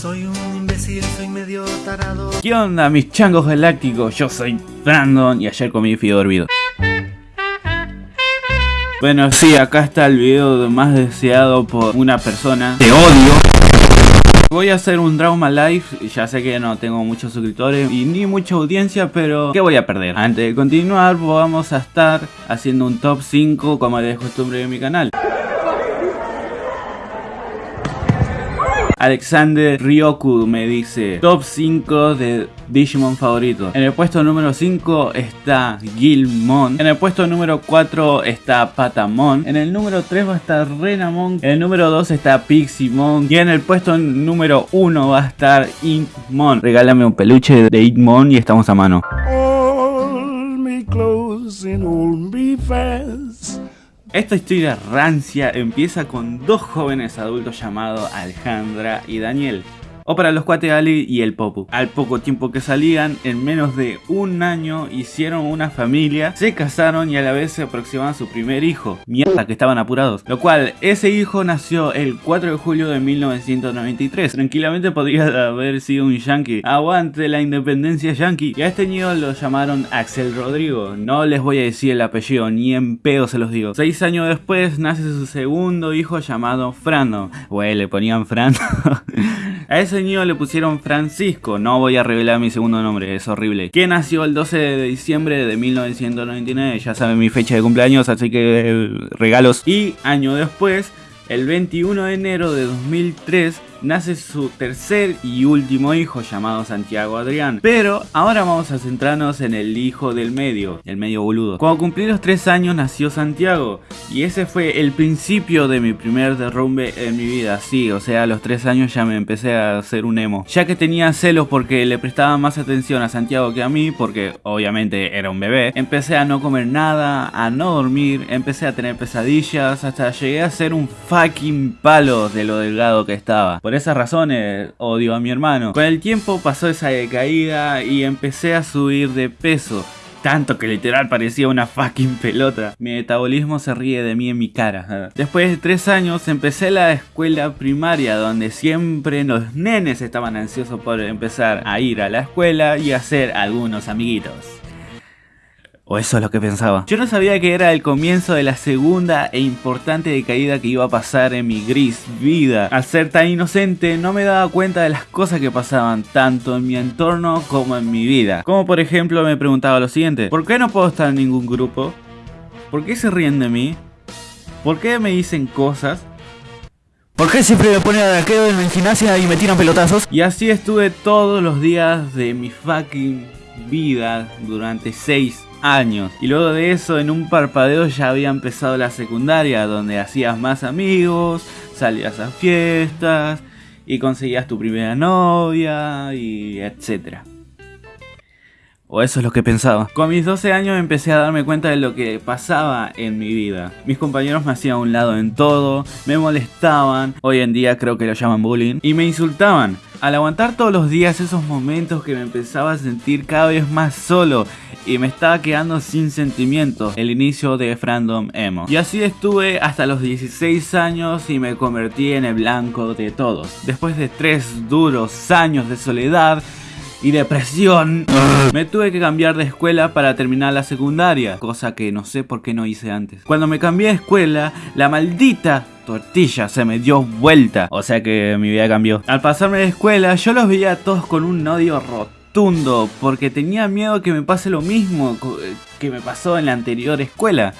Soy un imbécil, soy medio tarado. ¿Qué onda mis changos galácticos? Yo soy Brandon y ayer comí fío hervido. Bueno, sí, acá está el video más deseado por una persona. Te odio. Voy a hacer un Trauma Live, ya sé que no tengo muchos suscriptores y ni mucha audiencia, pero ¿qué voy a perder? Antes de continuar, vamos a estar haciendo un top 5 como de costumbre de mi canal. Alexander Ryoku me dice Top 5 de Digimon favorito En el puesto número 5 está Gilmon. En el puesto número 4 está Patamon. En el número 3 va a estar Renamon. En el número 2 está Piximon. Y en el puesto número 1 va a estar Inkmon Regálame un peluche de Inkmon y estamos a mano esta historia rancia empieza con dos jóvenes adultos llamados Alejandra y Daniel o para los cuates Ali y el Popu. Al poco tiempo que salían, en menos de un año hicieron una familia, se casaron y a la vez se aproximaban su primer hijo. Mierda que estaban apurados. Lo cual, ese hijo nació el 4 de julio de 1993. Tranquilamente podría haber sido un yankee. Aguante la independencia yankee. Y a este niño lo llamaron Axel Rodrigo. No les voy a decir el apellido, ni en pedo se los digo. Seis años después nace su segundo hijo llamado Frando. Güey, le ponían Frando. a ese niño le pusieron Francisco, no voy a revelar mi segundo nombre, es horrible. Que nació el 12 de diciembre de 1999, ya saben mi fecha de cumpleaños, así que eh, regalos. Y año después, el 21 de enero de 2003, nace su tercer y último hijo llamado Santiago Adrián. Pero ahora vamos a centrarnos en el hijo del medio, el medio boludo. Cuando cumplí los 3 años nació Santiago y ese fue el principio de mi primer derrumbe en mi vida. Sí, o sea, a los 3 años ya me empecé a hacer un emo. Ya que tenía celos porque le prestaba más atención a Santiago que a mí, porque obviamente era un bebé, empecé a no comer nada, a no dormir, empecé a tener pesadillas, hasta llegué a ser un fucking palo de lo delgado que estaba. Esas razones odio a mi hermano. Con el tiempo pasó esa decaída y empecé a subir de peso. Tanto que literal parecía una fucking pelota. Mi metabolismo se ríe de mí en mi cara. Después de tres años empecé la escuela primaria donde siempre los nenes estaban ansiosos por empezar a ir a la escuela y hacer algunos amiguitos. O eso es lo que pensaba. Yo no sabía que era el comienzo de la segunda e importante decaída que iba a pasar en mi gris vida. Al ser tan inocente no me daba cuenta de las cosas que pasaban tanto en mi entorno como en mi vida. Como por ejemplo me preguntaba lo siguiente. ¿Por qué no puedo estar en ningún grupo? ¿Por qué se ríen de mí? ¿Por qué me dicen cosas? ¿Por qué siempre me ponen a arqueo en gimnasia y me tiran pelotazos? Y así estuve todos los días de mi fucking vida durante 6 años. Y luego de eso, en un parpadeo ya había empezado la secundaria, donde hacías más amigos, salías a fiestas y conseguías tu primera novia y etcétera. O eso es lo que pensaba. Con mis 12 años empecé a darme cuenta de lo que pasaba en mi vida. Mis compañeros me hacían a un lado en todo, me molestaban, hoy en día creo que lo llaman bullying, y me insultaban. Al aguantar todos los días esos momentos que me empezaba a sentir cada vez más solo y me estaba quedando sin sentimientos, el inicio de Frandom Emo. Y así estuve hasta los 16 años y me convertí en el blanco de todos. Después de tres duros años de soledad, y depresión, me tuve que cambiar de escuela para terminar la secundaria, cosa que no sé por qué no hice antes. Cuando me cambié de escuela, la maldita tortilla se me dio vuelta, o sea que mi vida cambió. Al pasarme de escuela, yo los veía a todos con un odio rotundo, porque tenía miedo que me pase lo mismo que me pasó en la anterior escuela.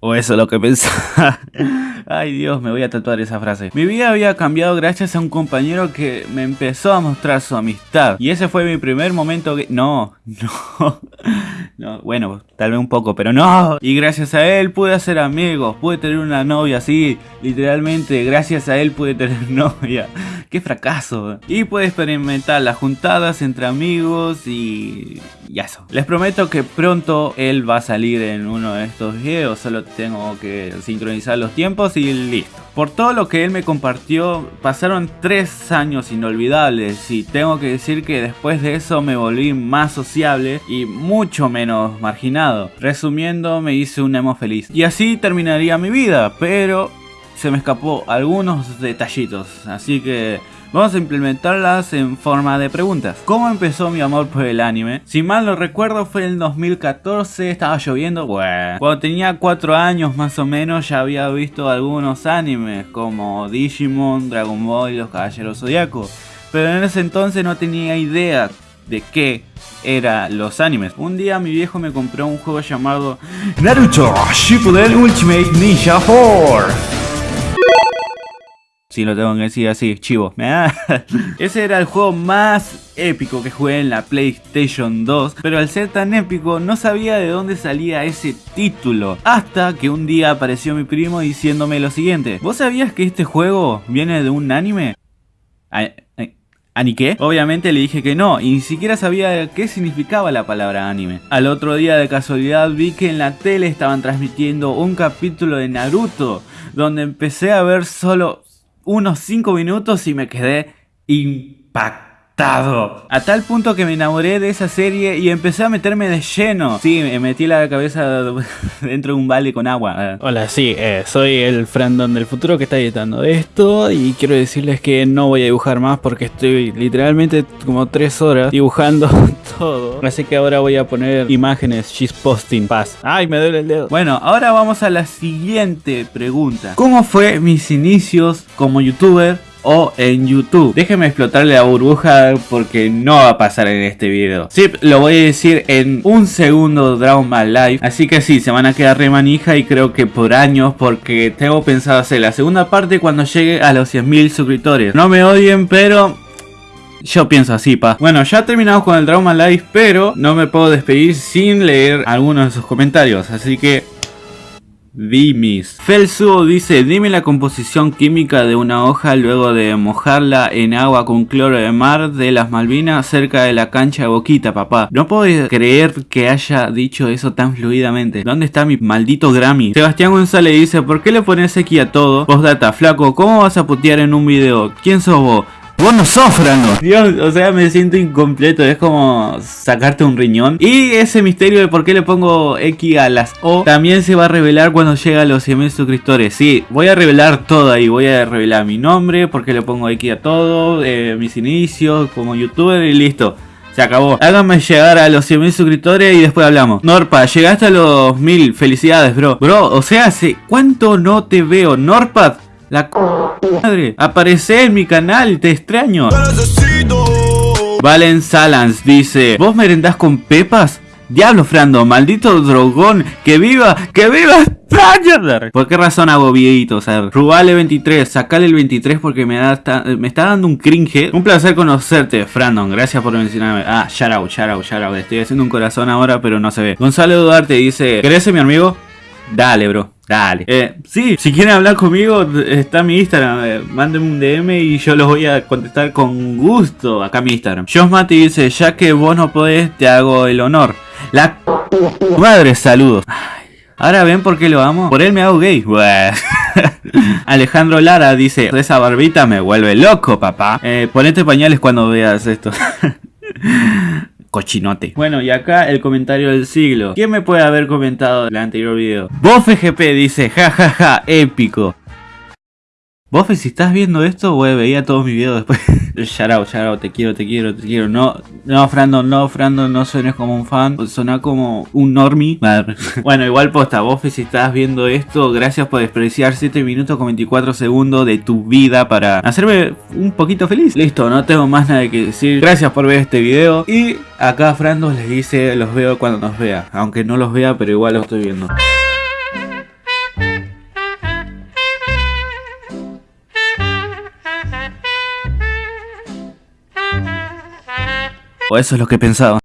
O eso es lo que pensaba. Ay Dios, me voy a tatuar esa frase. Mi vida había cambiado gracias a un compañero que me empezó a mostrar su amistad. Y ese fue mi primer momento que... No, no. No, bueno, tal vez un poco, pero no. Y gracias a él pude hacer amigos, pude tener una novia así, literalmente, gracias a él pude tener novia. Qué fracaso. Y pude experimentar las juntadas entre amigos y... y eso. Les prometo que pronto él va a salir en uno de estos videos, solo tengo que sincronizar los tiempos y listo. Por todo lo que él me compartió, pasaron tres años inolvidables y tengo que decir que después de eso me volví más sociable y mucho menos marginado. Resumiendo, me hice un emo feliz. Y así terminaría mi vida, pero se me escapó algunos detallitos, así que vamos a implementarlas en forma de preguntas. ¿Cómo empezó mi amor por el anime? Si mal no recuerdo fue en 2014, estaba lloviendo. Cuando tenía 4 años más o menos ya había visto algunos animes como Digimon, Dragon Ball y los Caballeros Zodiaco. Pero en ese entonces no tenía idea de qué eran los animes. Un día mi viejo me compró un juego llamado Naruto Shippuden Ultimate Ninja Force. Si lo tengo que decir así, chivo. Ese era el juego más épico que jugué en la PlayStation 2. Pero al ser tan épico no sabía de dónde salía ese título. Hasta que un día apareció mi primo diciéndome lo siguiente. ¿Vos sabías que este juego viene de un anime? ¿Ani qué? Obviamente le dije que no, y ni siquiera sabía qué significaba la palabra anime. Al otro día de casualidad vi que en la tele estaban transmitiendo un capítulo de Naruto, donde empecé a ver solo unos 5 minutos y me quedé impactado. A tal punto que me enamoré de esa serie y empecé a meterme de lleno. Sí, me metí la cabeza dentro de un balde con agua. Hola, sí, eh, soy el Frandon del futuro que está editando esto y quiero decirles que no voy a dibujar más porque estoy literalmente como 3 horas dibujando todo. Así que ahora voy a poner imágenes she's posting paz. Ay, me duele el dedo. Bueno, ahora vamos a la siguiente pregunta. ¿Cómo fue mis inicios como youtuber o en YouTube. Déjenme explotarle la burbuja porque no va a pasar en este video. Sí, lo voy a decir en un segundo Dragon Ball Live. Así que sí, se van a quedar re manija y creo que por años porque tengo pensado hacer la segunda parte cuando llegue a los 100.000 suscriptores. No me odien, pero yo pienso así, pa. Bueno, ya terminamos con el Dragon Live, pero no me puedo despedir sin leer algunos de sus comentarios. Así que Dimis. Felsuo dice, dime la composición química de una hoja luego de mojarla en agua con cloro de mar de las Malvinas cerca de la cancha de Boquita, papá. No puedo creer que haya dicho eso tan fluidamente. ¿Dónde está mi maldito Grammy? Sebastián González dice, ¿por qué le pones aquí a todo? Postdata, flaco, ¿cómo vas a putear en un video? ¿Quién sos vos? Vos no sos Dios, o sea, me siento incompleto. Es como sacarte un riñón. Y ese misterio de por qué le pongo X a las O también se va a revelar cuando llega a los 100.000 suscriptores. Sí, voy a revelar todo ahí. Voy a revelar mi nombre, por qué le pongo X a todo, eh, mis inicios como youtuber y listo. Se acabó. Háganme llegar a los 100.000 suscriptores y después hablamos. Norpa, llegaste a los 1000. Felicidades, bro. Bro, o sea, ¿hace cuánto no te veo? Norpa, la madre. Aparece en mi canal, te extraño. Valen Salans dice, ¿vos merendás con pepas? Diablo, Frando, maldito drogón, que viva, que viva ¿Por qué razón hago videitos? Rubale 23, sacale el 23 porque me, da, me está dando un cringe. Un placer conocerte, Frandon, gracias por mencionarme. Ah, shout out, shout out, shout out. Estoy haciendo un corazón ahora, pero no se ve. Gonzalo Duarte dice, ¿querés ser mi amigo? Dale, bro. Dale. Eh, sí, si quieren hablar conmigo, está mi Instagram. Eh, mándenme un DM y yo los voy a contestar con gusto. Acá mi Instagram. Josh Mati dice, ya que vos no podés, te hago el honor. La madre, saludos. Ahora ven por qué lo amo. Por él me hago gay. Alejandro Lara dice, esa barbita me vuelve loco, papá. Eh, ponete pañales cuando veas esto. cochinote. Bueno, y acá el comentario del siglo. ¿Quién me puede haber comentado el anterior video? FGP dice, jajaja, ja, ja, épico. Bofe, si estás viendo esto, güey, veía todos mis videos después. shout out, shout out, te quiero, te quiero, te quiero. No, no, Frando, no, Frando, no suenes como un fan. Suena como un normie. bueno, igual posta, Bofe, si estás viendo esto, gracias por despreciar 7 minutos con 24 segundos de tu vida para hacerme un poquito feliz. Listo, no tengo más nada que decir. Gracias por ver este video. Y acá Frando les dice, los veo cuando nos vea. Aunque no los vea, pero igual los estoy viendo. O eso es lo que pensaba.